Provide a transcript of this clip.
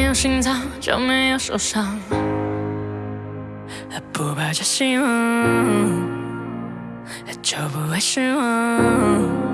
没有心脏就没有受伤。不抱着希望就不会失望。